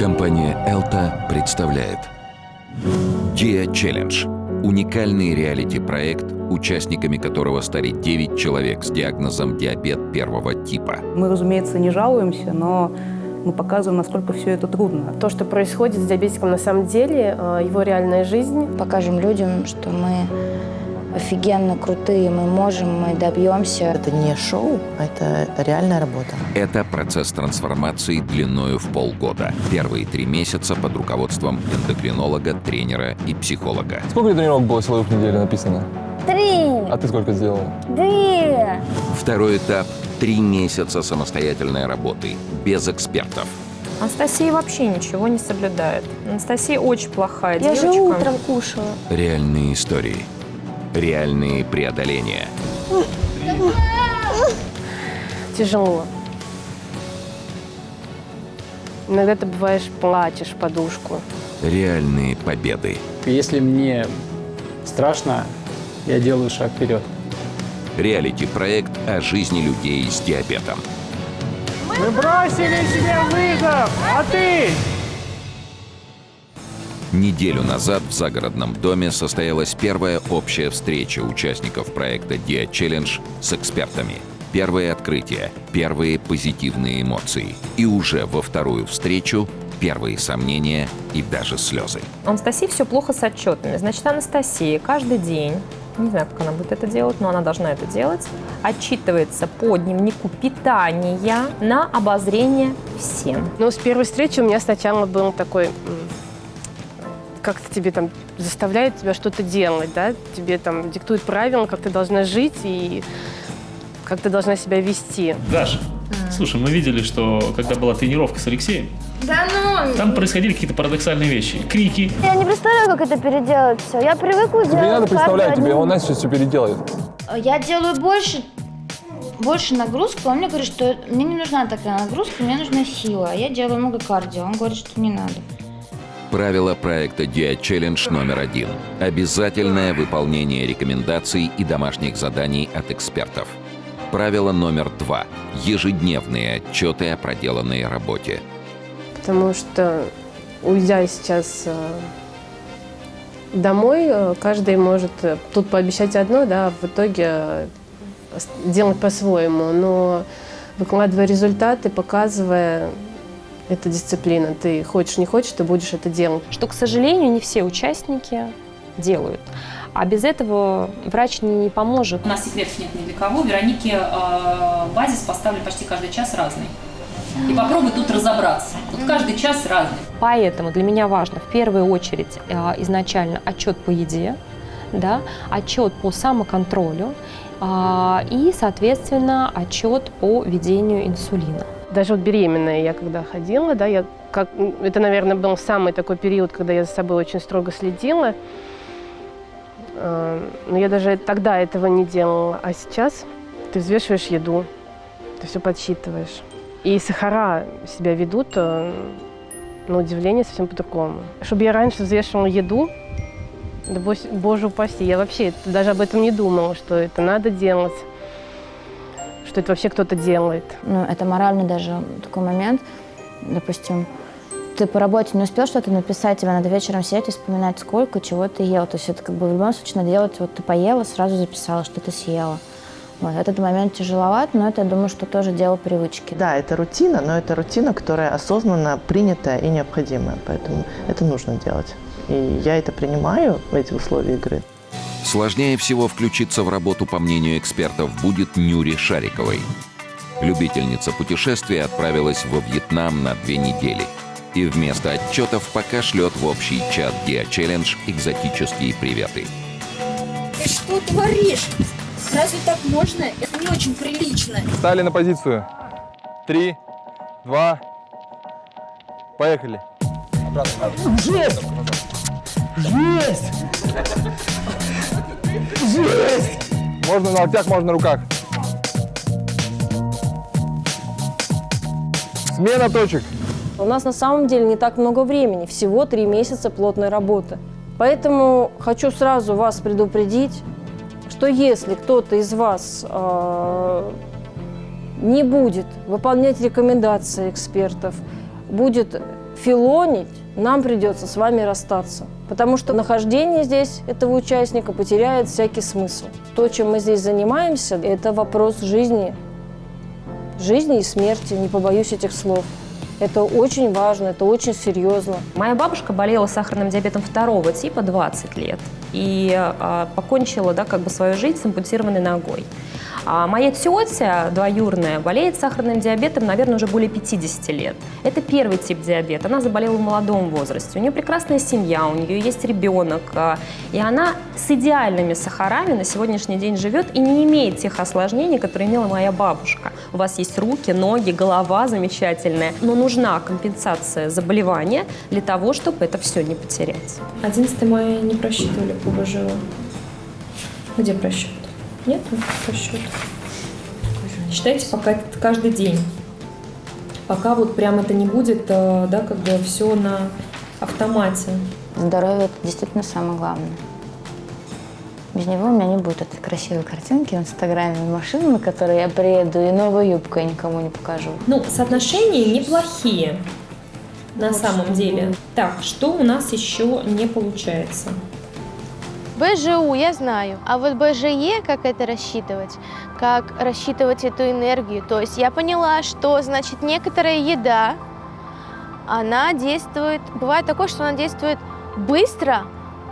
Компания «Элта» представляет Dia Challenge – уникальный реалити-проект, участниками которого стали 9 человек с диагнозом диабет первого типа. Мы, разумеется, не жалуемся, но мы показываем, насколько все это трудно. То, что происходит с диабетиком на самом деле, э, его реальная жизнь. Покажем людям, что мы офигенно крутые, мы можем, мы добьемся. Это не шоу, это реальная работа. Это процесс трансформации длиною в полгода. Первые три месяца под руководством эндокринолога, тренера и психолога. Сколько тренировок было силовых в неделю написано? Три. А ты сколько сделала? Две. Второй этап – три месяца самостоятельной работы, без экспертов. Анастасия вообще ничего не соблюдает. Анастасия очень плохая Я девочка. же утром кушала. Реальные истории. Реальные преодоления. Тяжело. Иногда ты бываешь, плачешь подушку. Реальные победы. Если мне страшно, я делаю шаг вперед. Реалити-проект о жизни людей с диабетом. Мы бросили себе вызов, а ты? Неделю назад в загородном доме состоялась первая общая встреча участников проекта Dia Challenge с экспертами. Первые открытия, первые позитивные эмоции. И уже во вторую встречу первые сомнения и даже слезы. У Анастасии все плохо с отчетами. Значит, Анастасия каждый день, не знаю, как она будет это делать, но она должна это делать, отчитывается по дневнику питания на обозрение всем. Но с первой встречи у меня сначала был такой, как-то тебе там заставляет тебя что-то делать, да, тебе там диктуют правила, как ты должна жить и как ты должна себя вести. Даша, слушай, мы видели, что когда была тренировка с Алексеем, Да ну. там происходили какие-то парадоксальные вещи. Крики. Я не представляю, как это переделать все. Я привыкла делать Тебе не надо представлять, тебе он Настя сейчас все переделает. Я делаю больше, больше нагрузку. Он мне говорит, что мне не нужна такая нагрузка, мне нужна сила. А я делаю много кардио. Он говорит, что не надо. Правило проекта Dia Challenge номер один. Обязательное выполнение рекомендаций и домашних заданий от экспертов. Правило номер два. Ежедневные отчеты о проделанной работе. Потому что, уйдя сейчас э, домой, э, каждый может э, тут пообещать одно, да, а в итоге делать по-своему. Но выкладывая результаты, показывая, это дисциплина. Ты хочешь, не хочешь, ты будешь это делать. Что, к сожалению, не все участники делают. А без этого врач не поможет. У нас секретов нет ни для кого. Веронике э, базис поставлен почти каждый час разный. И попробуй тут разобраться. Вот каждый час разный. Поэтому для меня важно в первую очередь э, изначально отчет по еде, да, отчет по самоконтролю а, и, соответственно, отчет по ведению инсулина. Даже вот беременная я когда ходила, да, я как, это, наверное, был самый такой период, когда я за собой очень строго следила. Э, Но я даже тогда этого не делала. А сейчас ты взвешиваешь еду, ты все подсчитываешь. И сахара себя ведут, э, на удивление, совсем по-другому. Чтобы я раньше взвешивала еду, да боже упаси, я вообще даже об этом не думала, что это надо делать, что это вообще кто-то делает. Ну, это морально даже такой момент. Допустим, ты по работе не успел что-то написать, тебе надо вечером сидеть и вспоминать, сколько, чего ты ел. То есть это как бы в любом случае надо делать, вот ты поела, сразу записала, что ты съела. Вот. Этот момент тяжеловат, но это, я думаю, что тоже дело привычки. Да, это рутина, но это рутина, которая осознанно принятая и необходимая. Поэтому это нужно делать. И я это принимаю в эти условия игры. Сложнее всего включиться в работу, по мнению экспертов, будет Нюре Шариковой. Любительница путешествия отправилась во Вьетнам на две недели. И вместо отчетов пока шлет в общий чат Dia Challenge экзотические приветы. Ты что творишь? Разве так можно? Это не очень прилично. Стали на позицию. Три, два, поехали. Жесть! Жесть! Жесть! Можно на локтях, можно на руках. Смена точек. У нас на самом деле не так много времени, всего три месяца плотной работы. Поэтому хочу сразу вас предупредить, что если кто-то из вас э, не будет выполнять рекомендации экспертов, будет филонить, нам придется с вами расстаться. Потому что нахождение здесь этого участника потеряет всякий смысл. То, чем мы здесь занимаемся, это вопрос жизни. Жизни и смерти, не побоюсь этих слов. Это очень важно, это очень серьезно. Моя бабушка болела сахарным диабетом второго типа 20 лет и а, покончила да, как бы свою жизнь с ампутированной ногой. А моя тетя двоюрная болеет сахарным диабетом, наверное, уже более 50 лет. Это первый тип диабета. Она заболела в молодом возрасте. У нее прекрасная семья, у нее есть ребенок. а, И она с идеальными сахарами на сегодняшний день живет и не имеет тех осложнений, которые имела моя бабушка. У вас есть руки, ноги, голова замечательная. Но нужна компенсация заболевания для того, чтобы это все не потерять. 11 мая не просчитывали по БЖО. Где просчет? Нет просчета. Считайте пока это каждый день. Пока вот прям это не будет, э, да, как бы все на автомате. Здоровье – это действительно самое главное. Без него у меня не будет этой красивой картинки в Инстаграме, машины, на которой я приеду, и новую юбку я никому не покажу. Ну, соотношения неплохие на самом деле. Так, что у нас еще не получается? БЖУ я знаю, а вот БЖЕ, как это рассчитывать, как рассчитывать эту энергию. То есть я поняла, что, значит, некоторая еда, она действует, бывает такое, что она действует быстро,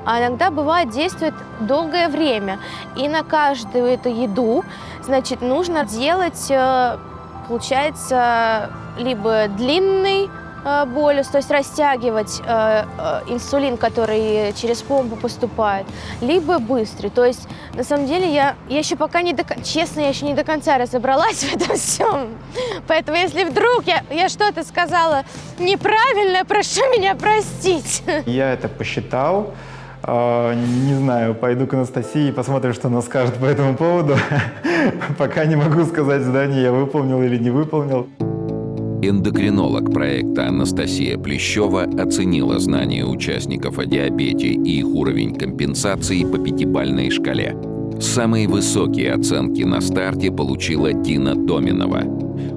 а иногда бывает действует долгое время. И на каждую эту еду, значит, нужно делать, э, получается, либо длинный болюс, то есть растягивать э, э, инсулин, который через помпу поступает, либо быстрый. То есть, на самом деле, я, я еще пока не до честно, я еще не до конца разобралась в этом всем. Поэтому, если вдруг я, я что-то сказала неправильно, прошу меня простить. Я это посчитал. А, Не знаю, пойду к Анастасии и посмотрим, что она скажет по этому поводу. Пока не могу сказать задание, я выполнил или не выполнил. Эндокринолог проекта Анастасия Плещева оценила знания участников о диабете и их уровень компенсации по пятибалльной шкале. Самые высокие оценки на старте получила Дина Доминова.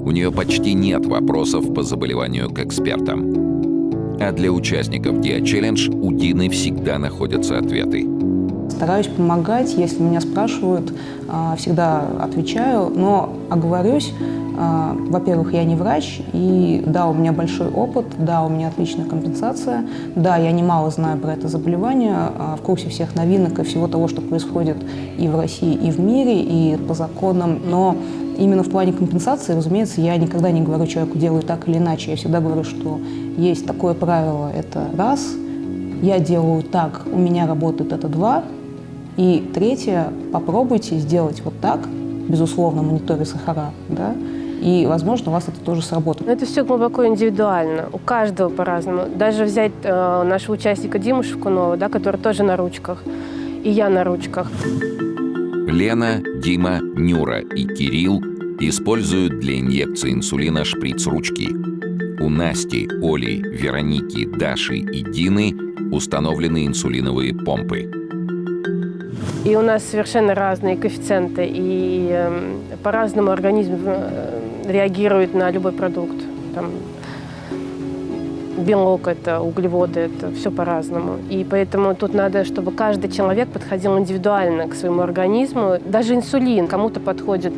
У нее почти нет вопросов по заболеванию к экспертам. А для участников Диа-челлендж у Дины всегда находятся ответы. Стараюсь помогать, если меня спрашивают, а, всегда отвечаю, но оговорюсь, во-первых, я не врач, и да, у меня большой опыт, да, у меня отличная компенсация, да, я немало знаю про это заболевание, а, в курсе всех новинок и всего того, что происходит и в России, и в мире, и по законам, но именно в плане компенсации, разумеется, я никогда не говорю человеку «делай так или иначе», я всегда говорю, что есть такое правило, это раз, я делаю так, у меня работает это два, и третье, попробуйте сделать вот так, безусловно, мониторя сахара, да, и, возможно, у вас это тоже сработает. Но это все глубоко индивидуально, у каждого по-разному. Даже взять э, нашего участника Диму Шевкунова, да, который тоже на ручках, и я на ручках. Лена, Дима, Нюра и Кирилл используют для инъекции инсулина шприц-ручки. У Насти, Оли, Вероники, Даши и Дины установлены инсулиновые помпы. И у нас совершенно разные коэффициенты, и э, по-разному организм э, реагирует на любой продукт. Там, белок это, углеводы это, все по-разному. И поэтому тут надо, чтобы каждый человек подходил индивидуально к своему организму. Даже инсулин кому-то подходит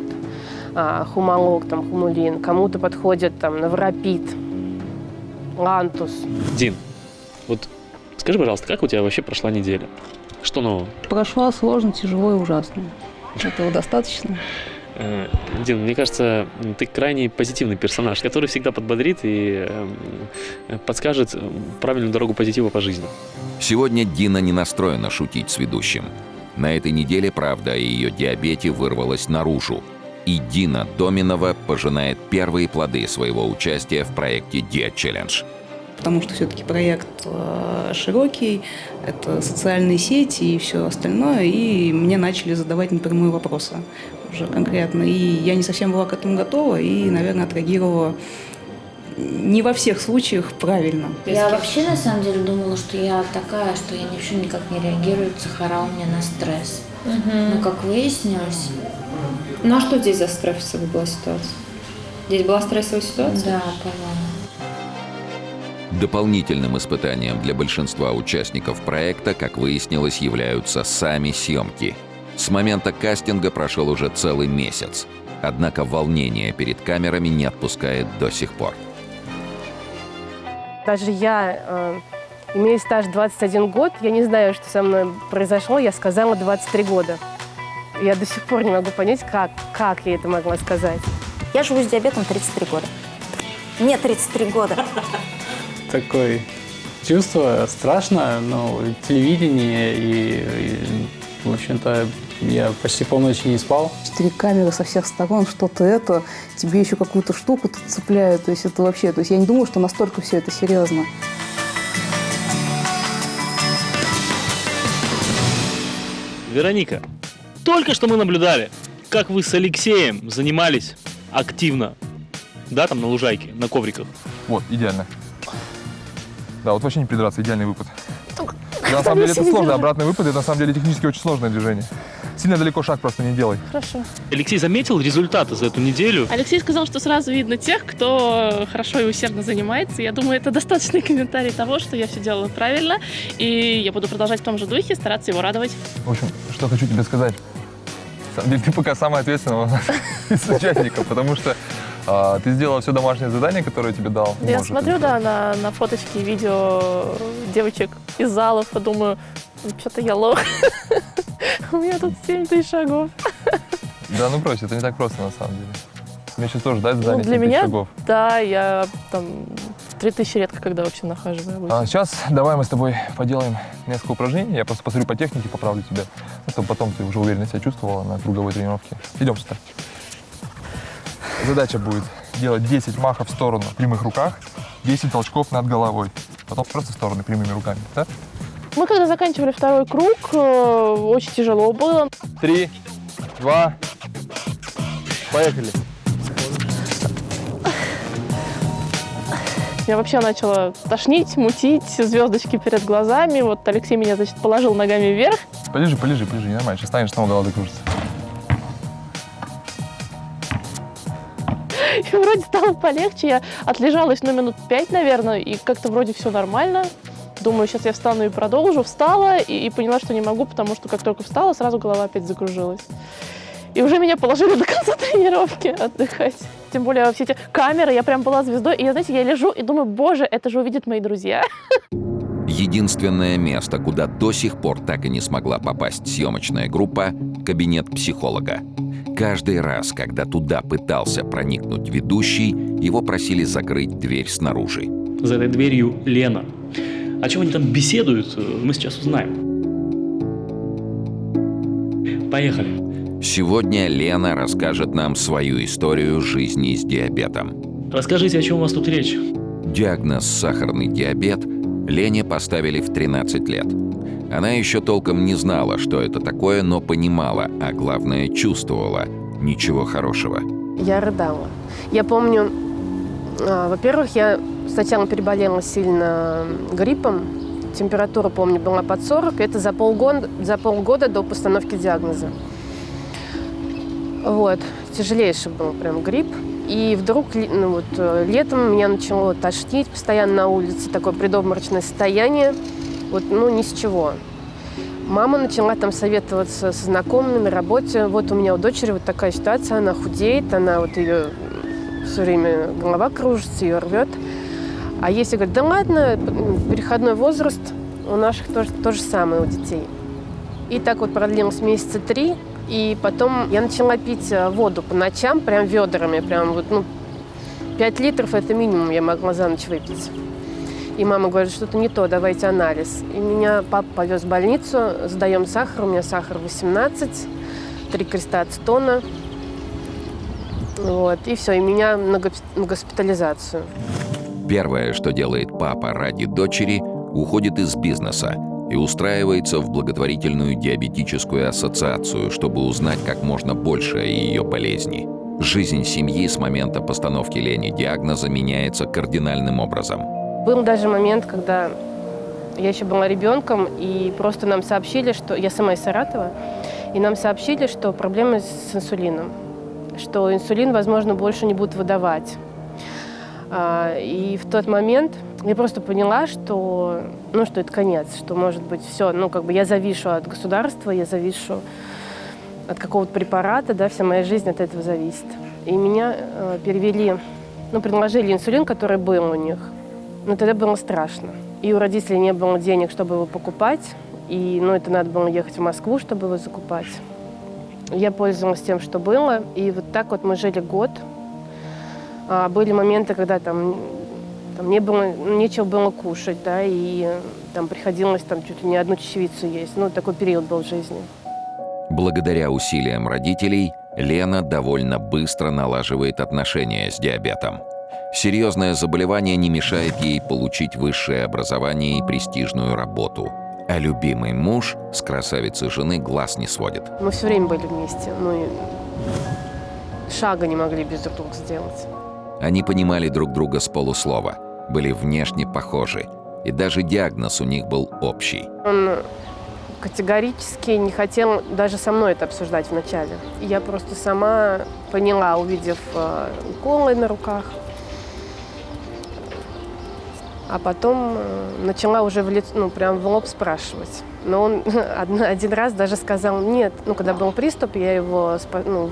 а, хумалог, там, хумулин, кому-то подходит там, НовоРапид, лантус. Дин, вот скажи, пожалуйста, как у тебя вообще прошла неделя? Что нового? Прошла сложно, тяжело и ужасно. Этого достаточно? Э, Дин, мне кажется, ты крайне позитивный персонаж, который всегда подбодрит и э, подскажет э, правильную дорогу позитива по жизни. Сегодня Дина не настроена шутить с ведущим. На этой неделе правда о ее диабете вырвалась наружу. И Дина Доминова пожинает первые плоды своего участия в проекте Dia Challenge. Потому что все-таки проект э, широкий, это социальные сети и все остальное, и мне начали задавать напрямую вопросы уже конкретно. И я не совсем была к этому готова и, наверное, отреагировала не во всех случаях правильно. Я вообще на самом деле думала, что я такая, что я вообще никак не реагирую, сахара у меня на стресс. Но как выяснилось... Ну а что здесь за стрессовая была ситуация? Здесь была стрессовая ситуация? Да, по-моему. Дополнительным испытанием для большинства участников проекта, как выяснилось, являются сами съемки. С момента кастинга прошел уже целый месяц. Однако волнение перед камерами не отпускает до сих пор. Даже я, э, имея стаж 21 год, я не знаю, что со мной произошло, я сказала 23 года. Я до сих пор не могу понять, как, как я это могла сказать. Я живу с диабетом 33 года. Мне 33 года. Такое чувство страшно, но телевидение и, и в общем-то, я почти полночи не спал. Четыре камеры со всех сторон, что-то это, тебе еще какую-то штуку тут цепляют. То есть это вообще, то есть я не думаю, что настолько все это серьезно. Вероника, только что мы наблюдали, как вы с Алексеем занимались активно. Да, там на лужайке, на ковриках. Вот, идеально. Да, вот вообще не придраться, идеальный выпад. Да, на самом деле это сложно, обратный выпад, это на самом деле технически очень сложное движение. Сильно далеко шаг просто не делай. Хорошо. Алексей заметил результаты за эту неделю? Алексей сказал, что сразу видно тех, кто хорошо и усердно занимается. Я думаю, это достаточный комментарий того, что я все делала правильно, и я буду продолжать в том же духе, стараться его радовать. В общем, что хочу тебе сказать. На самом деле, ты пока самый ответственный из участников, потому что а, ты сделала все домашнее задание, которое тебе дал. Я Может, смотрю, да, на, на фоточки и видео девочек из залов и думаю, что-то я лох. У меня тут 7 тысяч шагов. Да, ну брось, это не так просто на самом деле. Мне сейчас тоже дать задание Ну, для 7 тысяч меня, шагов. да, я там 3000 редко когда вообще нахаживаю. обычно. А сейчас давай мы с тобой поделаем несколько упражнений. Я просто посмотрю по технике, поправлю тебя, ну, чтобы потом ты уже уверенно себя чувствовала на круговой тренировке. Идем сюда. Задача будет делать 10 махов в сторону в прямых руках, 10 толчков над головой. Потом просто в стороны прямыми руками. Да? Мы когда заканчивали второй круг, э, очень тяжело было. Три, два, поехали. Меня вообще начало тошнить, мутить, звездочки перед глазами. Вот Алексей меня, значит, положил ногами вверх. Полежи, полежи, полежи, нормально. Сейчас станешь, снова голова закружится. И вроде стало полегче. Я отлежалась, ну, минут пять, наверное, и как-то вроде все нормально. Думаю, сейчас я встану и продолжу. Встала и, и поняла, что не могу, потому что как только встала, сразу голова опять закружилась. И уже меня положили до конца тренировки отдыхать. Тем более все эти камеры, я прям была звездой. И, знаете, я лежу и думаю, боже, это же увидят мои друзья. Единственное место, куда до сих пор так и не смогла попасть съемочная группа – кабинет психолога. Каждый раз, когда туда пытался проникнуть ведущий, его просили закрыть дверь снаружи. За этой дверью Лена. О чем они там беседуют, мы сейчас узнаем. Поехали. Сегодня Лена расскажет нам свою историю жизни с диабетом. Расскажите, о чем у вас тут речь? Диагноз «сахарный диабет» Лене поставили в 13 лет. Она еще толком не знала, что это такое, но понимала, а главное чувствовала – ничего хорошего. Я рыдала. Я помню, а, во-первых, я сначала переболела сильно гриппом. Температура, помню, была под 40. Это за полгода, за полгода до постановки диагноза. Вот. Тяжелейший был прям грипп. И вдруг ну, вот, э, летом меня начало тошнить постоянно на улице, такое предобморочное состояние. Вот, ну, ни с чего. Мама начала там советоваться со знакомыми на работе. Вот у меня у дочери вот такая ситуация, она худеет, она вот ее все время голова кружится, ее рвет. А если говорит, да ладно, переходной возраст, у наших тоже то же самое у детей. И так вот продлилось месяца три, и потом я начала пить э, воду по ночам, прям ведрами, прям вот, ну, 5 литров это минимум я могла за ночь выпить. И мама говорит, что-то не то, давайте анализ. И меня папа повез в больницу, сдаем сахар, у меня сахар 18, три креста от стона. Вот, и все, и меня на на госпитализацию. Первое, что делает папа ради дочери, уходит из бизнеса и устраивается в благотворительную диабетическую ассоциацию, чтобы узнать как можно больше о ее болезни. Жизнь семьи с момента постановки Лени диагноза меняется кардинальным образом. Был даже момент, когда я еще была ребенком, и просто нам сообщили, что я сама из Саратова, и нам сообщили, что проблемы с инсулином, что инсулин, возможно, больше не будут выдавать. А, И в тот момент я просто поняла, что, ну, что это конец, что, может быть, все, ну, как бы я завишу от государства, я завишу от какого-то препарата, да, вся моя жизнь от этого зависит. И меня э, перевели, ну, предложили инсулин, который был у них. Но тогда было страшно. И у родителей не было денег, чтобы его покупать. И, ну, это надо было ехать в Москву, чтобы его закупать. Я пользовалась тем, что было. И вот так вот мы жили год. А, были моменты, когда там, там не было, нечего было кушать, да, и э, там приходилось там чуть ли не одну чечевицу есть. Ну, такой период был в жизни. Благодаря усилиям родителей Лена довольно быстро налаживает отношения с диабетом. Серьезное заболевание не мешает ей получить высшее образование и престижную работу. А любимый муж с красавицей жены глаз не сводит. Мы все время были вместе. Ну, и шага не могли без друг друга сделать. Они понимали друг друга с полуслова, были внешне похожи, и даже диагноз у них был общий. Он категорически не хотел даже со мной это обсуждать вначале. Я просто сама поняла, увидев э, уколы на руках. А потом э, начала уже в лицо, ну, прям в лоб спрашивать. Но он один, раз даже сказал нет. Ну, когда был приступ, я его ну,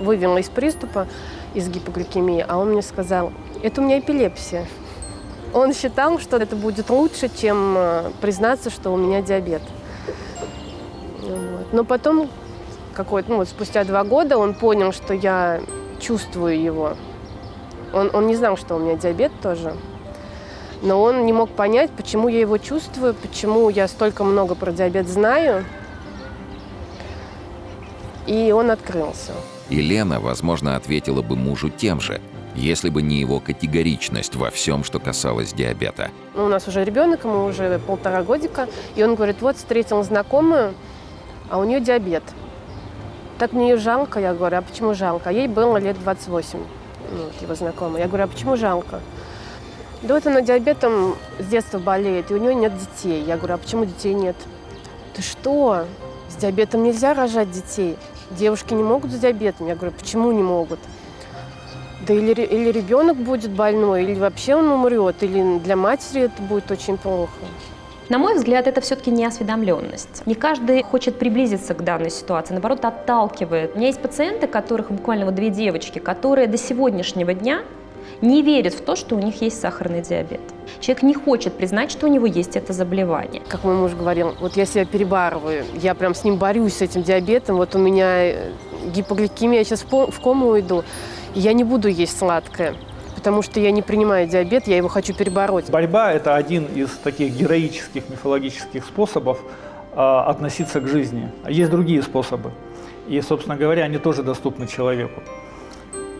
вывела из приступа, из гипогликемии, а он мне сказал, это у меня эпилепсия. Он считал, что это будет лучше, чем э, признаться, что у меня диабет. Вот. Но потом, какой-то, ну, вот спустя два года, он понял, что я чувствую его. Он, он не знал, что у меня диабет тоже. Но он не мог понять, почему я его чувствую, почему я столько много про диабет знаю. И он открылся. И Лена, возможно, ответила бы мужу тем же, если бы не его категоричность во всем, что касалось диабета. Ну, у нас уже ребенок, ему уже полтора годика, и он говорит, вот встретил знакомую, а у нее диабет. Так мне ее жалко, я говорю, а почему жалко? А ей было лет 28, ну, вот его знакомая. Я говорю, а почему жалко? Да вот она диабетом с детства болеет, и у нее нет детей. Я говорю, а почему детей нет? Ты что? С диабетом нельзя рожать детей. Девушки не могут с диабетом. Я говорю, почему не могут? Да или, или ребенок будет больной, или вообще он умрет, или для матери это будет очень плохо. На мой взгляд, это все-таки неосведомленность. Не каждый хочет приблизиться к данной ситуации, наоборот, отталкивает. У меня есть пациенты, которых буквально вот две девочки, которые до сегодняшнего дня не верят в то, что у них есть сахарный диабет. Человек не хочет признать, что у него есть это заболевание. Как мой муж говорил, вот я себя перебарываю, я прям с ним борюсь, с этим диабетом, вот у меня э, гипогликемия, я сейчас в кому уйду, я не буду есть сладкое, потому что я не принимаю диабет, я его хочу перебороть. Борьба – это один из таких героических мифологических способов а, относиться к жизни. Есть другие способы. И, собственно говоря, они тоже доступны человеку.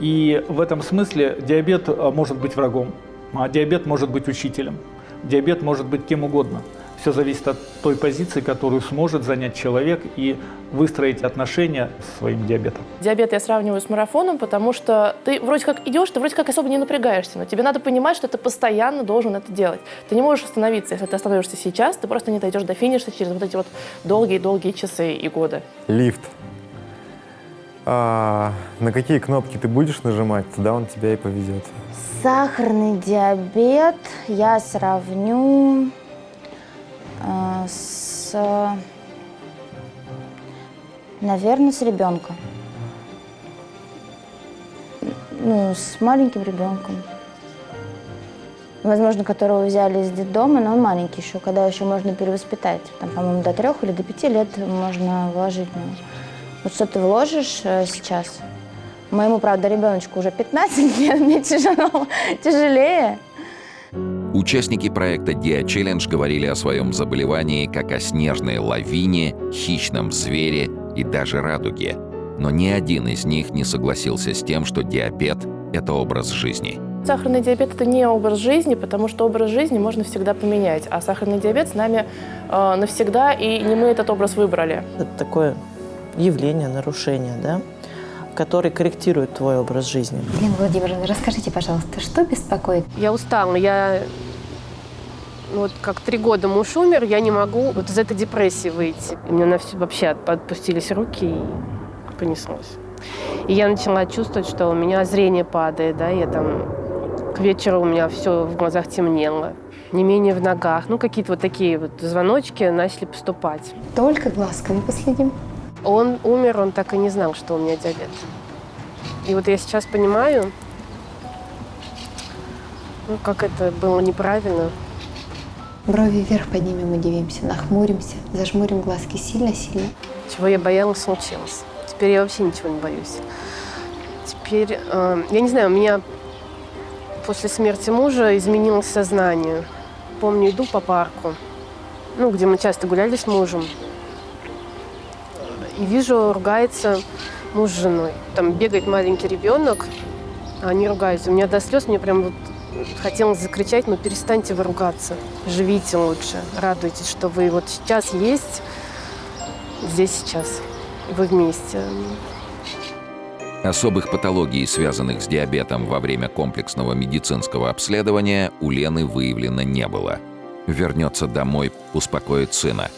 И в этом смысле диабет а, может быть врагом, а диабет может быть учителем, диабет может быть кем угодно. Все зависит от той позиции, которую сможет занять человек и выстроить отношения с своим диабетом. Диабет я сравниваю с марафоном, потому что ты вроде как идешь, ты вроде как особо не напрягаешься, но тебе надо понимать, что ты постоянно должен это делать. Ты не можешь остановиться. Если ты остановишься сейчас, ты просто не дойдешь до финиша через вот эти вот долгие-долгие часы и годы. Лифт. А, на какие кнопки ты будешь нажимать, туда он тебя и повезет. Сахарный диабет я сравню с, наверное, с ребенком. Ну, с маленьким ребенком. Возможно, которого взяли из детдома, но он маленький еще, когда еще можно перевоспитать. Там, по-моему, до трех или до пяти лет можно вложить него. Вот что ты вложишь э, сейчас? Моему, правда, ребеночку уже 15 лет, мне тяжело, тяжелее. Участники проекта Dia Challenge говорили о своем заболевании как о снежной лавине, хищном звере и даже радуге. Но ни один из них не согласился с тем, что диабет – это образ жизни. Сахарный диабет – это не образ жизни, потому что образ жизни можно всегда поменять, а сахарный диабет с нами э, навсегда, и не мы этот образ выбрали. Это такое явление, нарушение, да, который корректирует твой образ жизни. Елена Владимировна, расскажите, пожалуйста, что беспокоит? Я устала, я ну, вот как три года муж умер, я не могу вот из этой депрессии выйти. И мне на все вообще от- отпустились руки и понеслось. И я начала чувствовать, что у меня зрение падает, да, я там К вечеру у меня все в глазах темнело, не менее в ногах. Ну, какие-то вот такие вот звоночки начали поступать. Только глазками последим. Он умер, он так и не знал, что у меня диабет. И вот я сейчас понимаю, ну, как это было неправильно. Брови вверх поднимем, удивимся, нахмуримся, зажмурим глазки сильно-сильно. Чего я боялась, случилось. Теперь я вообще ничего не боюсь. Теперь, э, я не знаю, у меня после смерти мужа изменилось сознание. Помню, иду по парку, ну, где мы часто гуляли с мужем, и вижу, ругается муж с женой. Там бегает маленький ребенок, а они ругаются. У меня до слез, мне прям вот хотелось закричать, ну перестаньте вы ругаться, живите лучше, радуйтесь, что вы вот сейчас есть, здесь сейчас, вы вместе. Особых патологий, связанных с диабетом во время комплексного медицинского обследования, у Лены выявлено не было. Вернется домой, успокоит сына.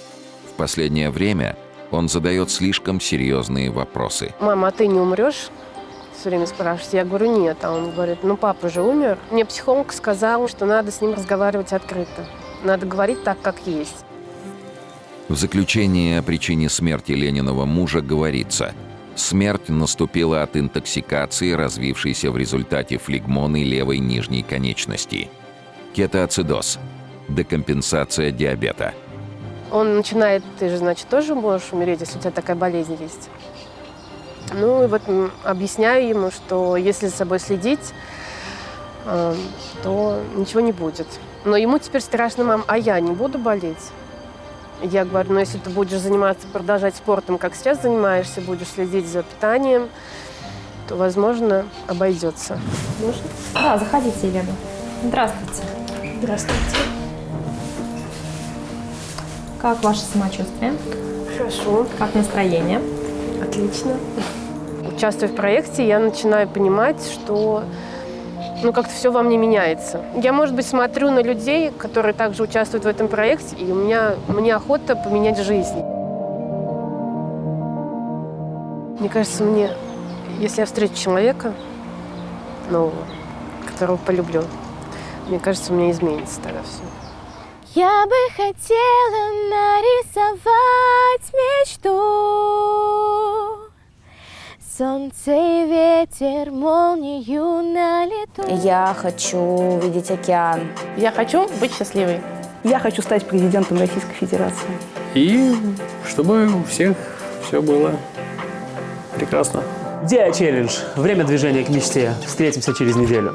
В последнее время он задает слишком серьезные вопросы. Мама, а ты не умрешь? Все время спрашивают. Я говорю, нет. А он говорит, ну папа же умер. Мне психолог сказал, что надо с ним разговаривать открыто. Надо говорить так, как есть. В заключении о причине смерти Лениного мужа говорится «Смерть наступила от интоксикации, развившейся в результате флегмоны левой нижней конечности». Кетоацидоз – декомпенсация диабета. Он начинает, ты же, значит, тоже можешь умереть, если у тебя такая болезнь есть. Ну и вот объясняю ему, что если за собой следить, э, то ничего не будет. Но ему теперь страшно, мам, а я не буду болеть? Я говорю, ну если ты будешь заниматься, продолжать спортом, как сейчас занимаешься, будешь следить за питанием, то, возможно, обойдется. Можно? Да, заходите, Елена. Здравствуйте. Здравствуйте. Как ваше самочувствие? Хорошо. Как настроение? Отлично. Участвуя в проекте, я начинаю понимать, что ну, как-то все во мне меняется. Я, может быть, смотрю на людей, которые также участвуют в этом проекте, и у меня, мне охота поменять жизнь. Мне кажется, мне, если я встречу человека нового, которого полюблю, мне кажется, у меня изменится тогда все. Я бы хотела нарисовать мечту Солнце и ветер, молнию на лету Я хочу видеть океан. Я хочу быть счастливой. Я хочу стать президентом Российской Федерации. И чтобы у всех все было прекрасно. Диа Челлендж. Время движения к мечте. Встретимся через неделю.